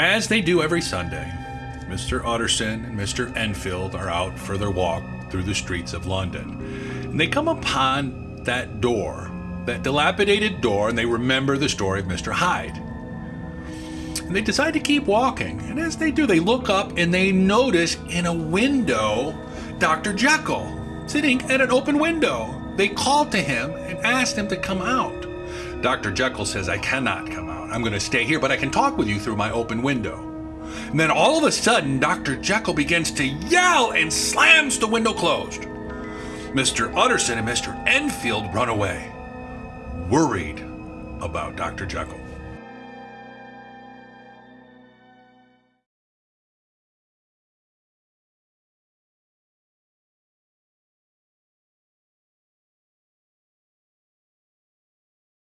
As they do every Sunday, Mr. Utterson and Mr. Enfield are out for their walk through the streets of London. And they come upon that door, that dilapidated door, and they remember the story of Mr. Hyde. And they decide to keep walking. And as they do, they look up and they notice in a window Dr. Jekyll sitting at an open window. They call to him and ask him to come out. Dr. Jekyll says, I cannot come out. I'm going to stay here, but I can talk with you through my open window. And then all of a sudden, Dr. Jekyll begins to yell and slams the window closed. Mr. Utterson and Mr. Enfield run away, worried about Dr. Jekyll.